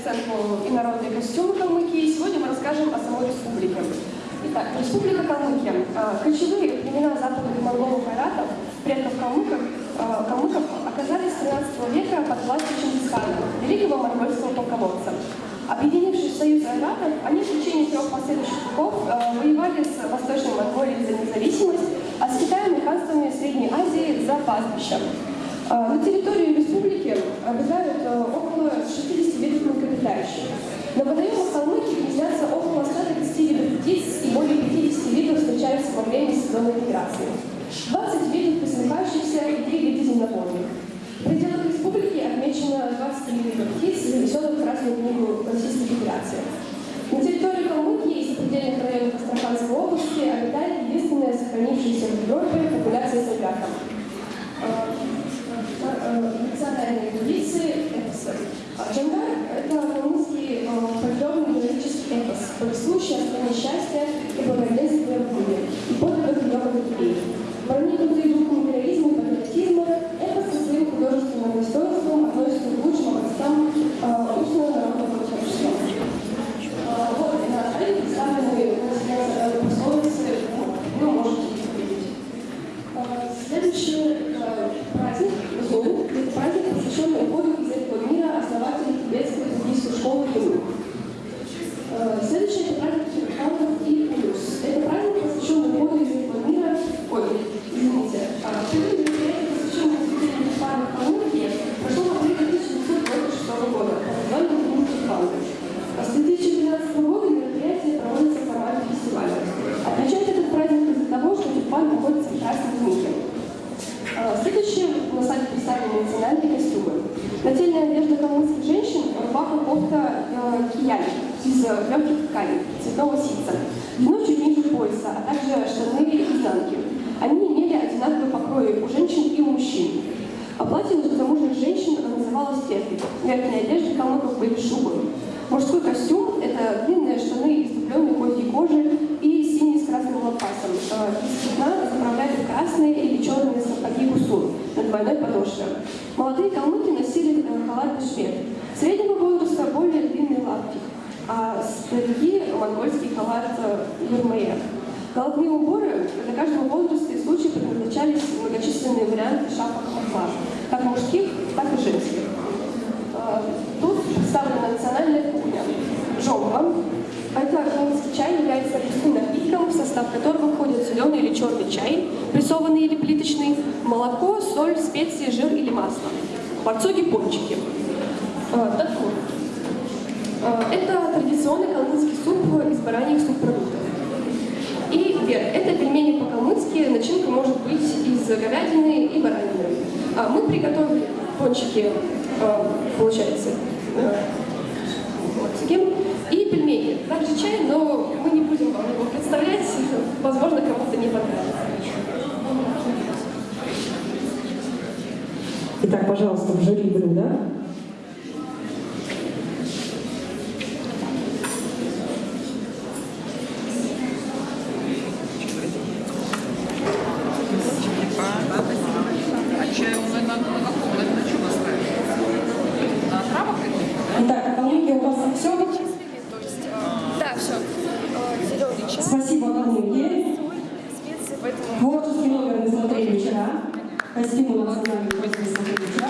сценку инородные костюмы калмыкии, и сегодня мы расскажем о самой республике. Итак, Республика Калмыкия. А, ключевые племена западных монголов айратов, предков калмыков, а, калмыков, оказались с 13 века под властью Чингисхана, великого монгольского полководца. Объединившись в союз айратов, они в течение трех последующих веков а, воевали с Восточной Монголией за независимость, а с Китаем и ханствами Средней Азии за пастбища. На территории республики обитают около 60 видов млекопитающих. На водоемах Калмыкии гнездятся около 130 видов птиц и более 50 видов встречаются во время сезонной миграции. 20 видов пресмыкающихся и 3 вида земноводных. В пределах республики отмечено 23 вида птиц, занесенных в Красную книгу Российской Федерации. На территории Калмыкии и сопредельных районов Астраханской области обитает единственная сохранившаяся в Европе популяция собака. Национальные традиции – это Джангар – это калмыцкий фольклорный героический повествующий о стране счастья и благоденствия Следующим на сайте представлены национальные костюмы. Нательная одежда калмыцких женщин – рубаха кофта э, кияли из легких тканей цветного ситца, длиной чуть ниже пояса, а также штаны и изнанки. Они имели одинаковые покрои у женщин и у мужчин. А платье для замужних женщин называлось фетли. Верхняя одежда калмыков были шубы. Мужской костюм – это длинные штаны из дубленной козьей кожи и синие с красным лампасом. Из сукна заправляли красные или черные сапоги гусур на двойной подошве. Молодые калмыки носили халат бешмет. Среднего возраста более длинный лаптик, а старики – монгольский халат юрмея. Головные уборы для каждого возраста и случая предназначались многочисленные варианты шапок махла, как мужских, так и женских. Состав которого входит зеленый или черный чай, прессованный или плиточный, молоко, соль, специи, жир или масло. Барцоги пончики. Так вот. Это традиционный калмыцкий суп из бараньих субпродуктов. И вверх. Это пельмени по-калмыцки. Начинка может быть из говядины и баранины. Мы приготовили пончики, получается, вот таким. И пельмени. Также чай, но мы не будем вам его представлять. Возможно, кому-то не понравится. Итак, пожалуйста, в жюри блюда Творческий номер мы смотрели вчера. По стимулам сознания пользовались.